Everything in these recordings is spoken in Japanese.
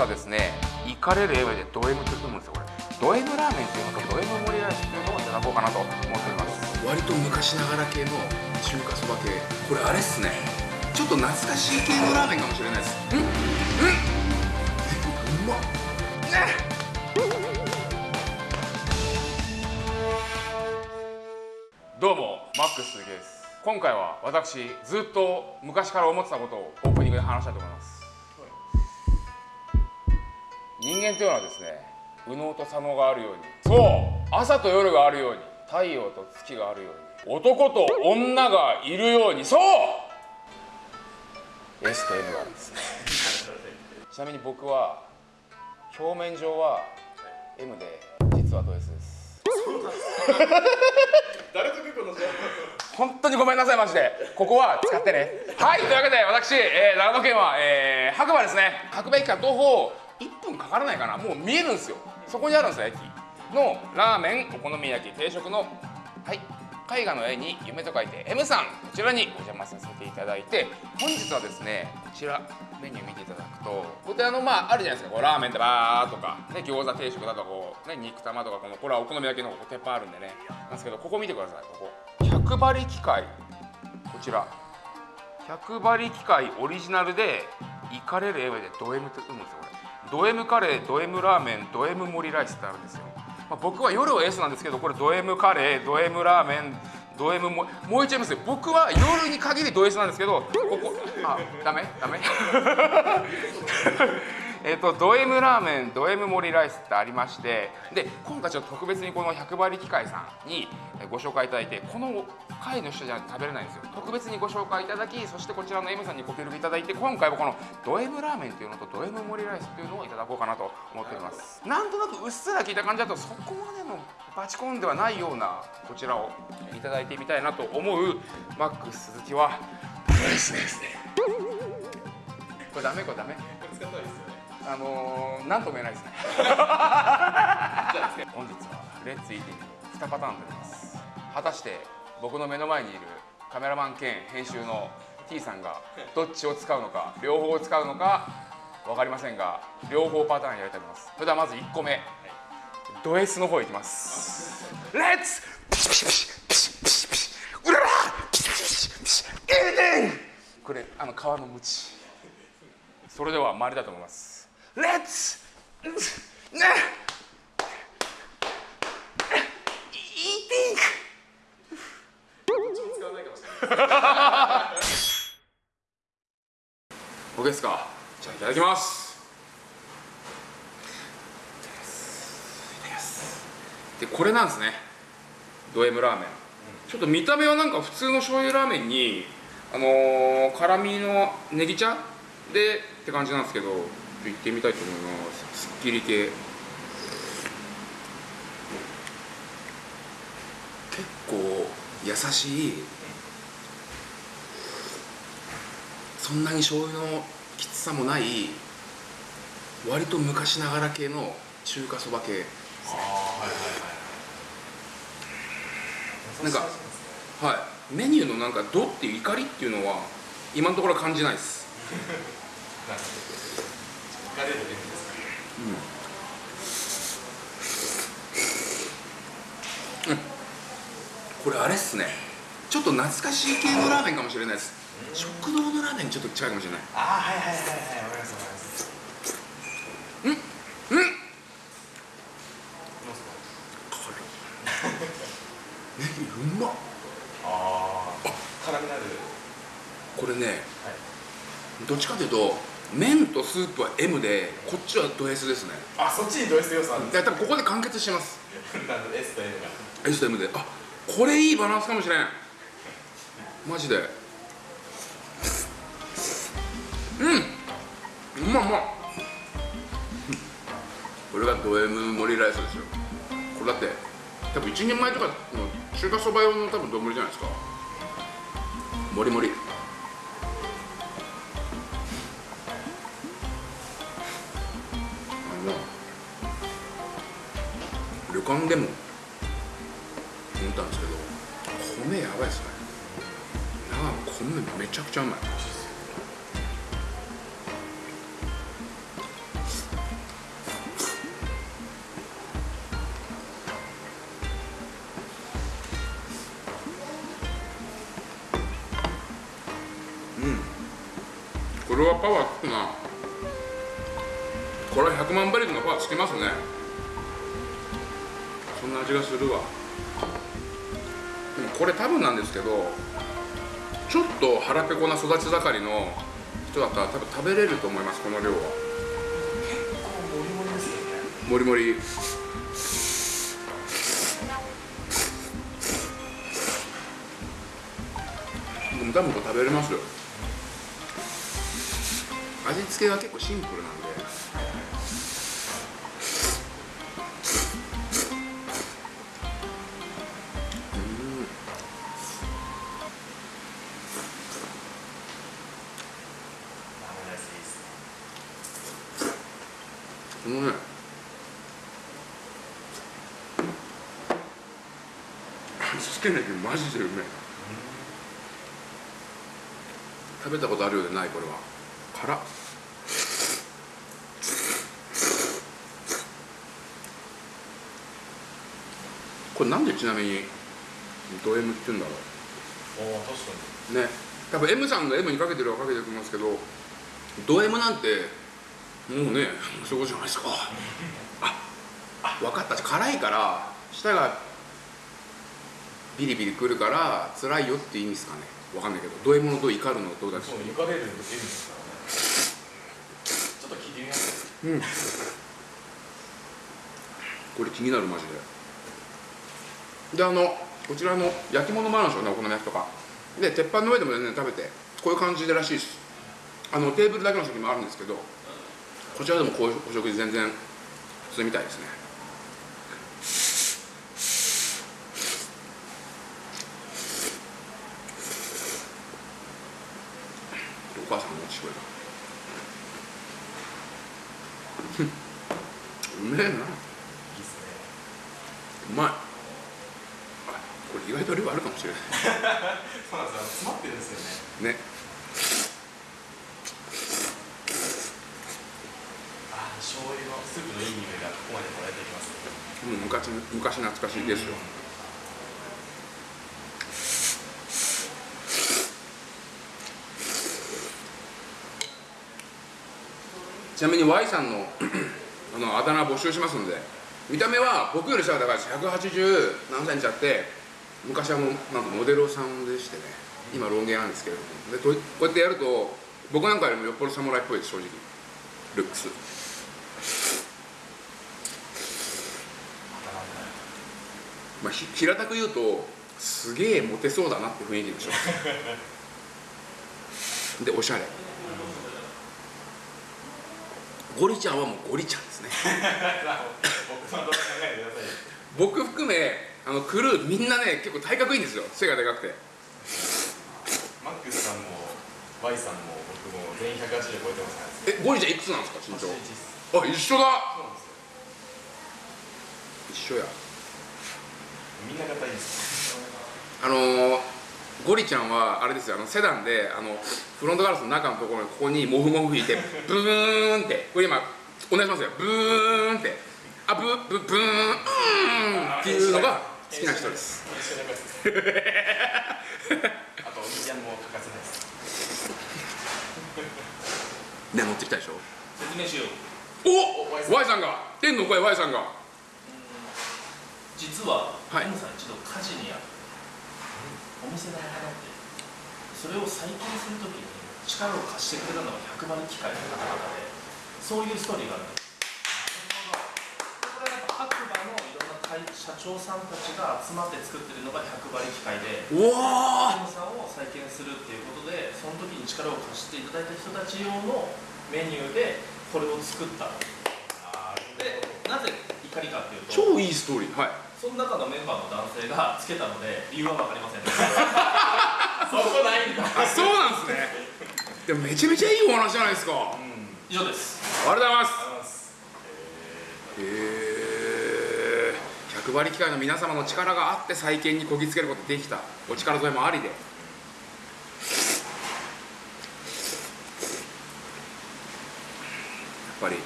はですねイカれる M でド M って読むんですよこれ。ド M ラーメンっていうのとド M 盛りライスっていうのをいただこうかなと思っております。割と昔ながら系の中華そば系。これあれっすね。ちょっと懐かしい系のラーメンかもしれないです。うんうんうまっ。ね。どうもマックス鈴木です。今回は私ずっと昔から思ってたことをオープニングで話したいと思います人間というのはですね右脳と左脳があるようにそう朝と夜があるように太陽と月があるように男と女がいるようにそう。S と M があるんですね。ちなみに僕は表面上は M で実はド S です。誰と結構の本当にごめんなさいマジで。ここは使ってね。はいというわけで私、えー、長野県は、えー、白馬ですね。白馬駅から徒歩1分からないかなもう見えるんですよ。そこにあるんですよ駅。のラーメンお好み焼き定食の。はい。絵画の絵に夢と書いて M さん。こちらにお邪魔させていただいて本日はですねこちらメニュー見ていただくとこちらのまああるじゃないですか。こうラーメンでバーとか、ね、餃子定食だとかこう、ね、肉玉とかこのこれはお好み焼きの鉄板あるんでね。なんですけどここ見てください。ここ。100針機械こちら。100針機械オリジナルでイカれる M でド M って読むんですよ。ド M カレード M ラーメンド M 盛りライスってあるんですよ。まあ、僕は夜は S なんですけどこれド M カレード M ラーメンド M ももう一度言いますよ。僕は夜に限りド S なんですけどここあダメ？ダメ？えっとド M ラーメンド M 盛りライスってありましてで今回ちょっと特別にこの100倍機械さんにご紹介いただいてこの会の人じゃ食べれないんですよ。特別にご紹介いただきそしてこちらの M さんにご協力いただいて今回はこのド M ラーメンっていうのとド M 盛りライスっていうのをいただこうかなと思っておりますなんとなくうっすら聞いた感じだとそこまでのバチコンではないようなこちらをいただいてみたいなと思うマックス鈴木は。ですねこれダメこれダメ。これ使ったらいいですよ。ねあのー、なんとも言えないですね。本日はレッツイーティング2パターンとなります。果たして僕の目の前にいるカメラマン兼編集の T さんがどっちを使うのか両方を使うのか分かりませんが両方パターンやりたいと思います。それではまず1個目。ド S の方いきます。レッツ。ピシピシピシピシピシピシうららピシピシピシピシこれあの皮のムチそれでは参りたいと思いますレッツね使わないかもしれない OK ですか？じゃあいただきます。でこれなんですね。ド M ラーメン。ちょっと見た目はなんか普通の醤油ラーメンにあのー、辛みのネギ茶でって感じなんですけど行ってみたいと思います。すっきり系。結構優しい。そんなに醤油のきつさもない。割と昔ながら系の中華そば系。ああはいはいはい。なんかはいメニューのなんか「ド」っていう怒りっていうのは今のところ感じないです。なるほど。疲れるねですかうん、これあれっすね。ちょっと懐かしい系のラーメンかもしれないです。食堂のラーメンにちょっと近いかもしれない。ああはいはいはい。はいわかりますわかりますうん？うん？どうですかネギうまっ。ああ辛みのある。これねはい。どっちかというと麺とスープは M でこっちはド S ですね。あそっちにド S 要素ある。んいですや多分ここで完結してます。S と N が。S と M で。あこれいいバランスかもしれん。マジで。うん。うまいうま。っこれがド M 盛りライスですよ。これだって多分一人前とかの中華そば用の多分丼じゃないですか。もりもり間でも思ったんですけど米やばいっすね。米めちゃくちゃうまい。これはパワーつくなこれは100万バリルのパワーつきますね。な味がするわ。これ多分なんですけどちょっと腹ペコな育ち盛りの人だったら多分食べれると思いますこの量は。結構モリモリですよね。もりもりでも多分これ食べれますよ。味付けは結構シンプルなんでけねぎマジでうめえ食べたことあるようでないこれは。辛っ。これなんでちなみにド M って言うんだろおお確かうね。多分 M さんの M にかけてるはかけてると思いますけどド M なんてもうねそういうことじゃないですか。あ分かった。辛いから舌がビリビリくるから辛いよって意味ですかね。分かんないけど。ド M のド怒るの？どうだっにけそうゆかれるですからね。ちょっと聞いてみます？うん。これ気になるマジで。であのこちらの焼き物もあるんですよねお好み焼きとか。で鉄板の上でも全然食べてこういう感じでらしいです。あのテーブルだけの席もあるんですけどこちらでもこういうお食事全然普通みたいですねお母さんもしてくれたうめえないいですねうまいあこれ意外と量あるかもしれそうなんですよ。詰まってるんですよね。ないね。あー醤油のスープのいい匂いがここまでもらえてきます。う昔昔懐かしいですよ、ちなみに Y さんのあのあだ名募集しますんで。見た目は僕より下が高いです。180何センチあって昔はもうなんかモデルさんでしてね今ロン毛なんですけれども。でとこうやってやると僕なんかよりもよっぽど侍っぽいです正直。ルックス。まあ、ひ平たく言うとすげえモテそうだなって雰囲気でしょ。でおしゃれ。ゴリちゃんはもうゴリちゃんですね。僕含めあのクルーみんなね結構体格いいんですよ。背がでかくて。マックスさんも Y さんも僕も全員180超えてますからえゴリちゃんいくつなんですか身長。81です。あ一緒だ。一緒や。みんな硬いです。あのー、ゴリちゃんはあれですよ。あのセダンであのフロントガラスの中のところにここにモフモフ吹いてブーンってこれ今お願いしますよ。ブーンってあブブブーんっていうのが好きな人です。あとお兄ちゃんも欠かせないです。ね乗ってきたでしょ説明しよう。おお Y さん Y さんが。天の声 Y さんが。実は、はい。M さん一度火事にあってお店がなくなってそれを再建するときに力を貸してくれたのが100馬力機械の方々でそういうストーリーがあるんですこれはやっぱ白馬のいろんな会社長さんたちが集まって作ってるのが100馬力機械でうわ M さんを再建するっていうことでその時に力を貸していただいた人たち用のメニューでこれを作った。あでなぜ怒りかっていうと超いいストーリー。はい。その中のメンバーの男性がつけたので理由は分かりません。そこないんだ。あそうなんですね。でもめちゃめちゃいいお話じゃないですか。うん。以上です。ありがとうございます。ありがとうございます。へえ100馬力機械の皆様の力があって再建にこぎつけることができた。お力添えもありで。やっぱり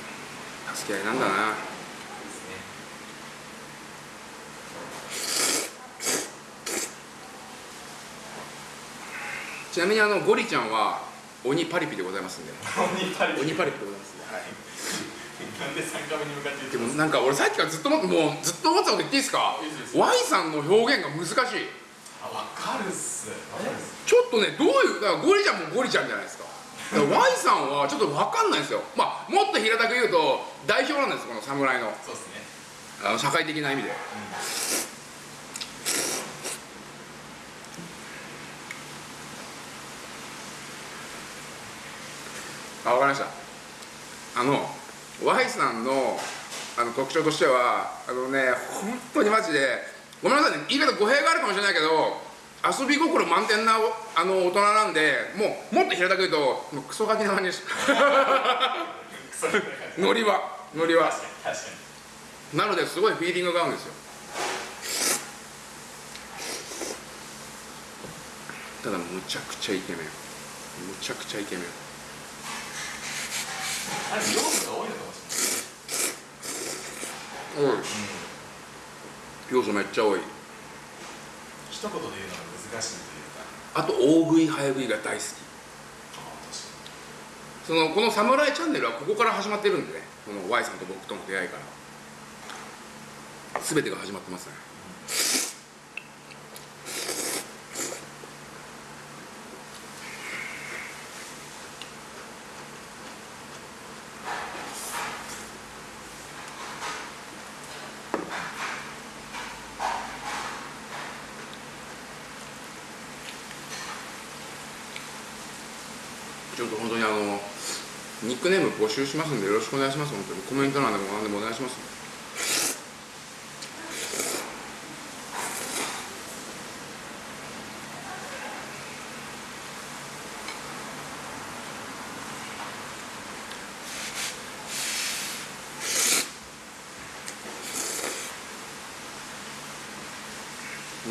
助け合いなんだな。ねちなみにあのゴリちゃんは鬼パリピでございますんで鬼パリ鬼パリピでございますんで、はい、なんで3カメに向かって言ってますでもなんか俺さっきからずっともうずっと思ってたこと言っていいですか？いいです Y さんの表現が難しい。あ分かるっす。分かるっす。ちょっとねどういうだからゴリちゃんもゴリちゃんじゃないですか。Y さんはちょっと分かんないんですよ。まあもっと平たく言うと代表なんですこの侍の。そうっすね。あの社会的な意味で。あ分かりました。あの Y さんのあの特徴としてはあのね本当にマジでごめんなさいね言い方語弊があるかもしれないけど遊び心満点なあの大人なんでもうもっと平たく言うともうクソガキな感じです。ノリはノリは。なのですごいフィーリングが合うんですよ。ただむちゃくちゃイケメン。むちゃくちゃイケメン。あれが多多い要素めっちゃ多い。一言で言うのが難しいというか。あと大食い早食いが大好き。そのこの「サムライチャンネル」はここから始まってるんでね。この Y さんと僕との出会いから。全てが始まってますねちょっと本当にあのニックネーム募集しますんでよろしくお願いします。本当に。コメント欄でも何でもお願いします。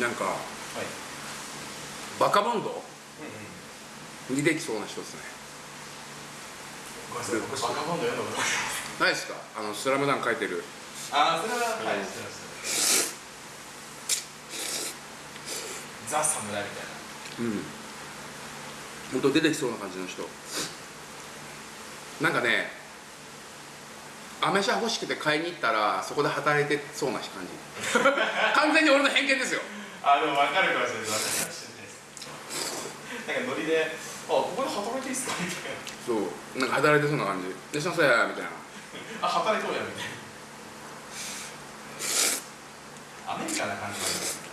なんかはい。バカボンド？うんうん。にできそうな人ですねなさいですか？あのスラムダンク書いてる。ああそれははい知ってましたザ・サムライみたいな。うん。本当出てきそうな感じの人。なんかねアメ車欲しくて買いに行ったらそこで働いてそうな感じ。完全に俺の偏見ですよ。あでも分かるかもしれない。分かるかもしれないです。なんかノリで「あここで働いていいっすか?」みたいそう。なんか働いてそうな感じ「でしなさいや」みたいな。な「あ働いとうや」みたいな。アメリカな感じなんですね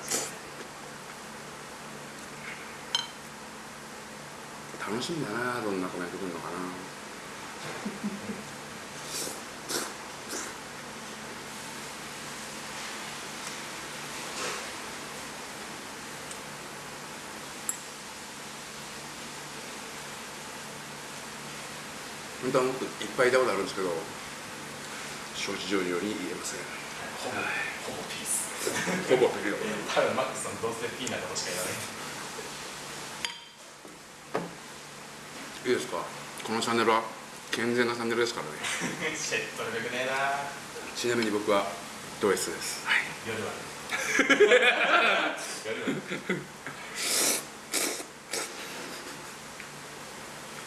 楽しみだなどんなコメント来るのかな本当はもっといっぱいいたことあるんですけど承知上手に言えません。ほぼほぼピー。スほぼピリオド多分マックスさんどうせピーなことしか言わない。いいですか？このチャンネルは健全なチャンネルですからね。シェット力ねえな。ちなみに僕はド S です、はい、夜はね。夜はね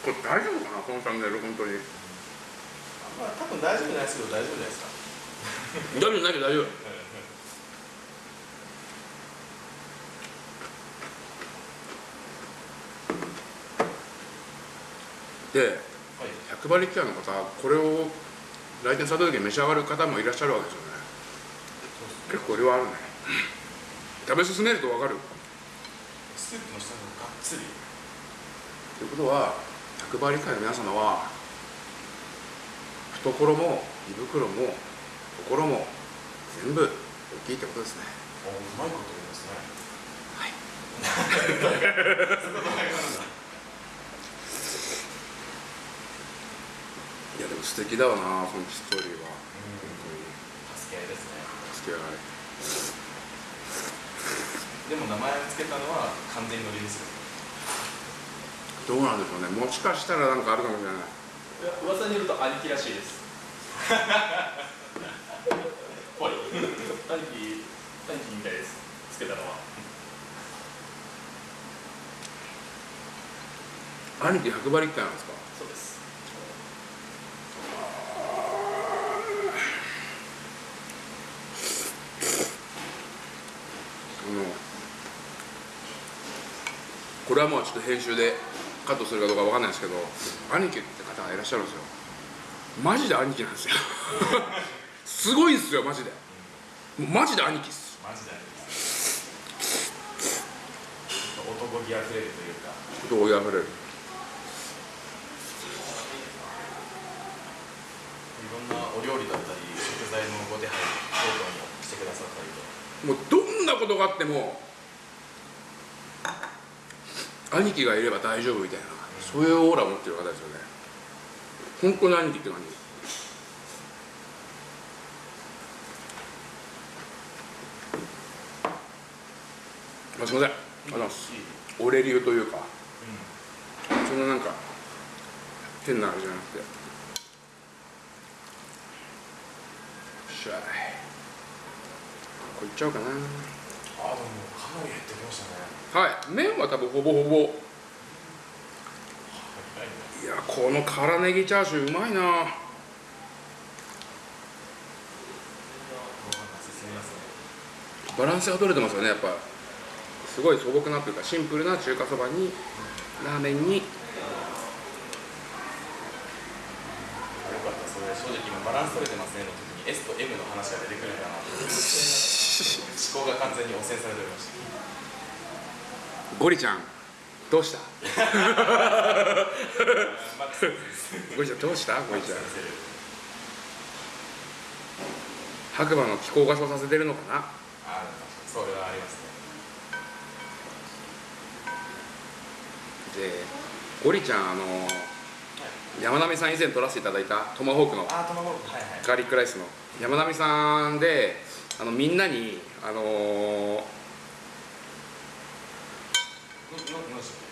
これ大丈夫かなこのチャンネル本当に。まあ多分大丈夫じゃないですけど大丈夫じゃないですか。大丈夫ないけど大丈夫。ではい。100馬力キャの方これを来店された時に召し上がる方もいらっしゃるわけですよね。結構量あるね。食べ進めると分かる？スープの下ががっつり。ということは100馬力会の皆様は懐も胃袋も心も全部大きいってことですねおうまいこと言いますねはいいやでも素敵だわなそのストーリーは助け合いですね付き合いでも名前を付けたのは完全にノリですよどうなんでしょうね。もしかしたらなんかあるかもしれない。噂によると兄貴らしいです。ぽい。兄貴兄貴みたいです。つけたのは。兄貴100馬力なんですか？そうです。これはもうちょっと編集でカットするかどうかわかんないですけど兄貴って方がいらっしゃるんですよ。マジで兄貴なんですよ。すごいんですよマジで。もうマジで兄貴っす。マジで男気あふれるというか。男気あふれる。いろんなお料理だったり食材のご手配等々もしてくださったりと。もうどんなことがあっても兄貴がいれば大丈夫みたいな。そういうオーラを持ってる方ですよね。本当に兄貴って感じ。あすいません。ありがとうございますオレ流というか。そんななんか変なあれじゃなくて。しゃい。これいっちゃおうかな。あでも。かなり減ってきましたねはい。麺は多分ほぼほぼ。いやこの辛ネギチャーシューうまいな。バランスが取れてますよねやっぱ。すごい素朴なというかシンプルな中華そばにラーメンに。よかった。それ正直今バランス取れてますねの時に。S と M の話が出てくるかな。と思って。思考が完全に汚染されておりました。ゴリちゃんどうした？ゴリちゃんどうした？ゴリちゃん。白馬の気候がそうさせてるのかな？生ああそれはありますね。でゴリちゃんあの山並さん以前撮らせていただいたトマホークのガーリックライスの。山並さんであのみんなにあのーのののでしたっ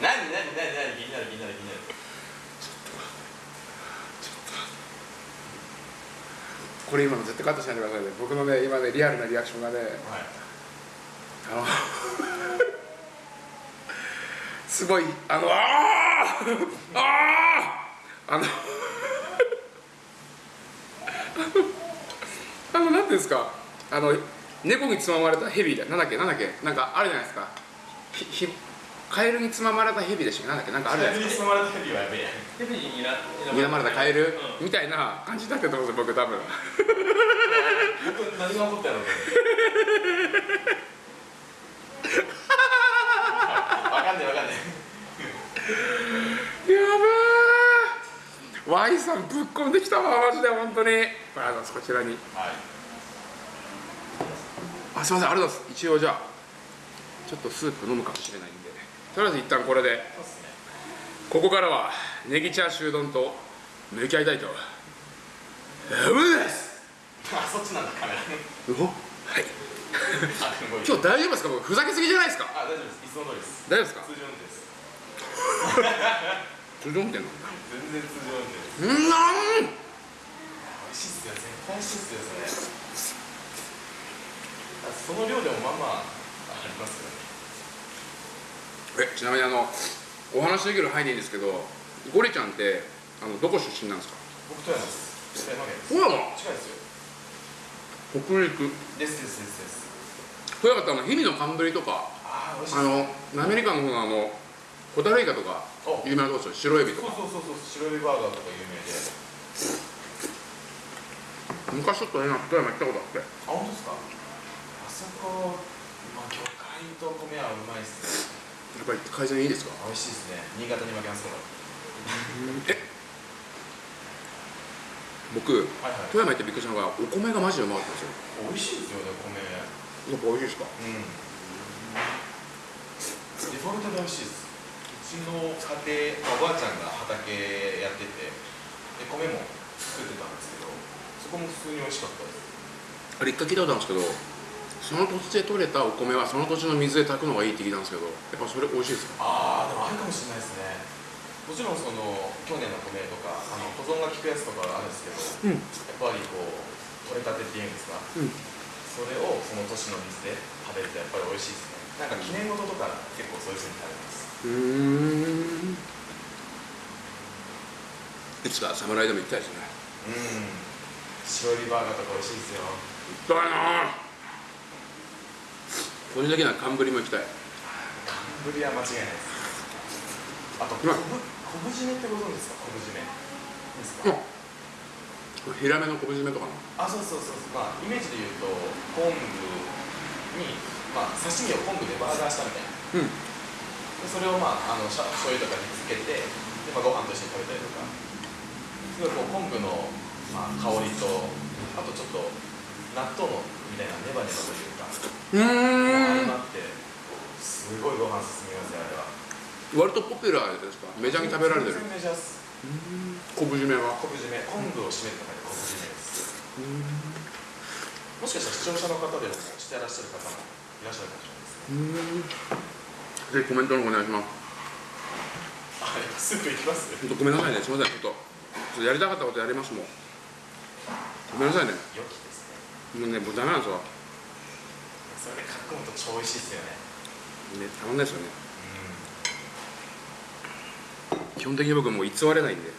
何これ今の絶対カットしないでくださいね。僕のね今ねリアルなリアクションがねはい。あの すごいあのあーあーあの あのなんていうんですか？あの猫につままれたヘビでなんだっけ？なんだっけ？なんかあるじゃないですか。ひひカエルにつままれたヘビでしたなんだっけ？なんかあるじゃないですか。に包まれたヘビはやべえ。ヘビににら睨まれたカエル？うん。みたいな感じだったと思うんですよ僕多分。僕何が起こったの かわかんないわかんないやべえ Y さんぶっ込んできたわマジで本当に。あのこちらに。はい。あすいませんありがとうございます。一応じゃあちょっとスープ飲むかもしれないんで。とりあえず一旦これで。ここからはネギチャーシュー丼と向き合いたいと。思います。あそっちなんだカメラおはい。今日大丈夫ですか？僕ふざけすぎじゃないですか？あ大丈夫です。いつも通りです。大丈夫ですか？通常運転です 通常運転なんだ全然通常運転うん。なん美味しいっすよ絶対美味しいっすよその量でもまあまあありますよ。ねえちなみにあのお話できる範囲でいいんですけどゴリちゃんってあのどこ出身なんですか？僕富山です。富山県です。富山？近いですよ。北陸。ですですですです。富山ってあの氷見の寒ぶりとかあのアメリカの方のあのホタルイカとかお。有名なとこですよ。白エビとか。そうそうそうそう白エビバーガーとか有名で。昔ちょっとね富山行ったことあって。あ本当ですか？あそこ、まあ、魚介と米はうまいっすね。やっぱり改善いいですか？美味しいですね。新潟に負けますけど。え？僕はいはい。富山行ってびっくりしたのがお米がマジでうまかったんですよ。美味しいですよね米。やっぱ美味しいですか？うん。デフォルトで美味しいです。うちの家庭、まあおばあちゃんが畑やっててで米も作ってたんですけどそこも普通に美味しかったです。あれ一回聞いたことあるんですけどその土地で採れたお米はその土地の水で炊くのがいいって聞いたんですけどやっぱそれ美味しいですか？ああでもあるかもしれないですね。もちろんその去年の米とかあの保存が効くやつとかあるんですけど、うん。やっぱりこう取れたてっていうんですか、うん。それをその年の水で食べるとやっぱり美味しいですねなんか記念事とか結構そういうふうに食べます。うーん。いつか侍でも行きたいですね。うん。白エビバーガーとか美味しいですよ。行きたいな。個人的には寒ぶりも行きたい。ぶりは間違いないです。あとまあ昆布昆布締めってご存知ですか？昆布締め。ですか、うんヒラメの昆布締めとかの？あそうそうそうそう。まあイメージで言うと昆布にまあ刺身を昆布でバーガーしたみたいな。うん。でそれをまああの醤油とかにつけてで、まあ、ご飯と一緒に食べたりとか。すごいこう昆布の、まあ、香りとあとちょっと納豆のみたいなネバネバというか。うーん。相まってすごいご飯進みますよあれは。割とポピュラーですか？メジャーに食べられてる。メジャーっす。昆布締めは？昆布締め。昆布を締めるとかで昆布締めです。もしかしたら視聴者の方でもしてらっしゃる方もいらっしゃるかもしれないですね。ぜひコメントの方お願いします。あやっぱスープいきます本当ごめんなさいねすみません。ちょっとちょっとやりたかったことやりますもん。ごめんなさいね。良きですね。もうねもうダメなんですわ。それでかくむと超美味しいですよね。ねたまんないですよね。うん。基本的に僕もう偽れないんで。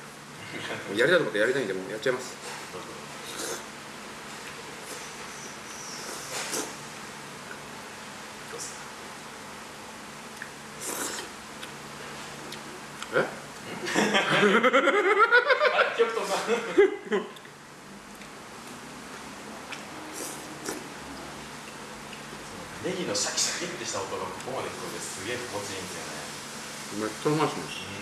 やりたいことやりたいんでもうやっちゃいますどうっすかえあれ、極東さん。ネギのシャキシャキってした音がここまで聞こえてすげえ心地いいんですよね。めっちゃうまいっすね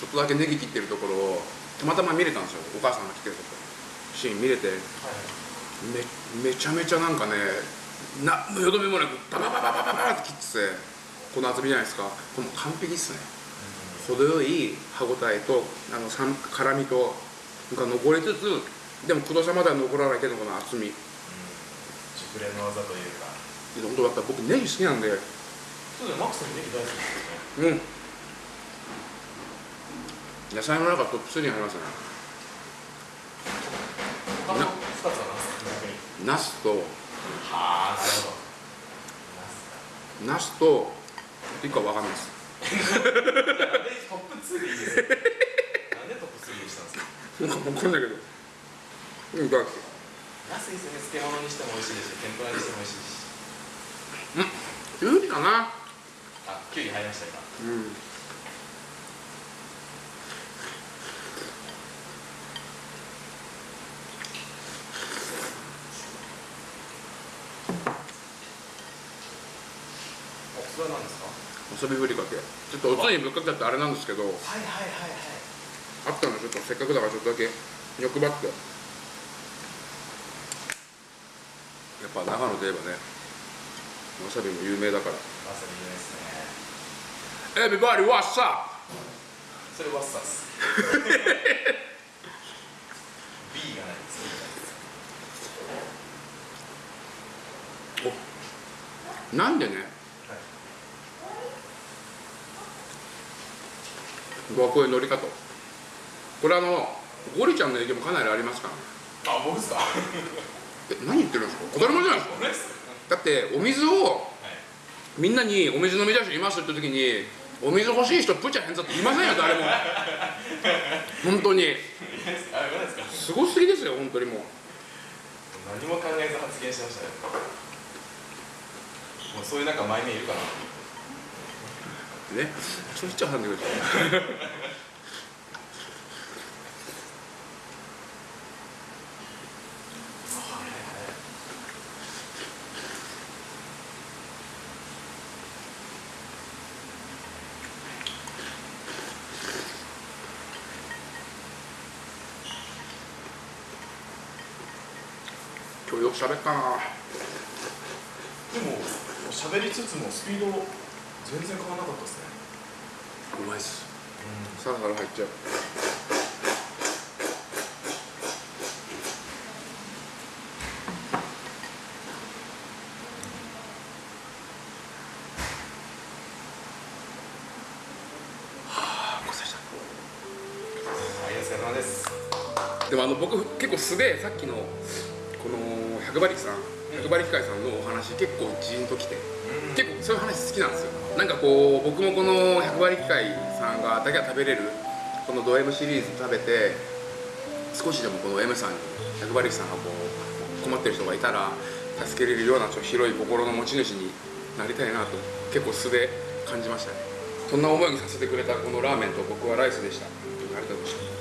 ちょっとだけネギ切ってるところをたまたま見れたんですよ。お母さんが来てるとこシーン見れて。はい。めめちゃめちゃなんかねなよどみもなくバババババババって切っててこの厚みじゃないですか。これもう完璧っすね。程よい歯ごたえとあの酸辛みとが残りつつでも黒さまでは残らないけどこの厚み。熟練の技というか。で本当やっぱ僕ネギ好きなんで。そうだよ、マックスのネギ大好きですよね。うん野菜の中トップ3に入りますね他の二つは。ナスとはあ、なるほど。ナスと一個は分かんないですトップ2でいいですよ。なんでトップ3にしたんですか？なんか分かんないけどうんだナスいいですよね、漬物にしても美味しいですし、天ぷらにしても美味しいし。キュウリかなあ、キュウリ入りました、今。うんお、それは何ですか。遊びふりかけちょっとおつゆにぶっかけちゃってあれなんですけどはいはいはいはい。あったのちょっとせっかくだからちょっとだけ欲張ってやっぱ長野といえばねわさびも有名だからわさび有名ですね。Everybody what's up? それワッサス B がないですおなんでねはい僕はこういう乗り方。これあのゴリちゃんの影響もかなりありますからね。あ僕ですか？え何言ってるんですか？当たり前じゃないですか。俺ですだってお水をはいみんなにお水飲み出していますって時にお水欲しい人プチャヘンザって言いませんよ誰も。本当に。すごすぎですよ本当にもう。何も考えず発言しましたね。もうそういうなんか前面いるかなね。そう言っちゃうんだけど。今日よく喋ったな。でも喋りつつもスピード全然変わらなかったですね。うまいっす、サラサラ入っちゃう。でもあの僕結構素でさっきのこの百馬力さん。百馬力会さんのお話結構ジーンときて。結構そういう話好きなんですよ。なんかこう僕もこの百馬力会さんがだけは食べれるこのド M シリーズ食べて少しでもこの M さんに百馬力さんがこう困ってる人がいたら助けれるようなちょっと広い心の持ち主になりたいなと結構素で感じましたね。そん。な思いにさせてくれたこのラーメンと僕はライスでしたありがとうございました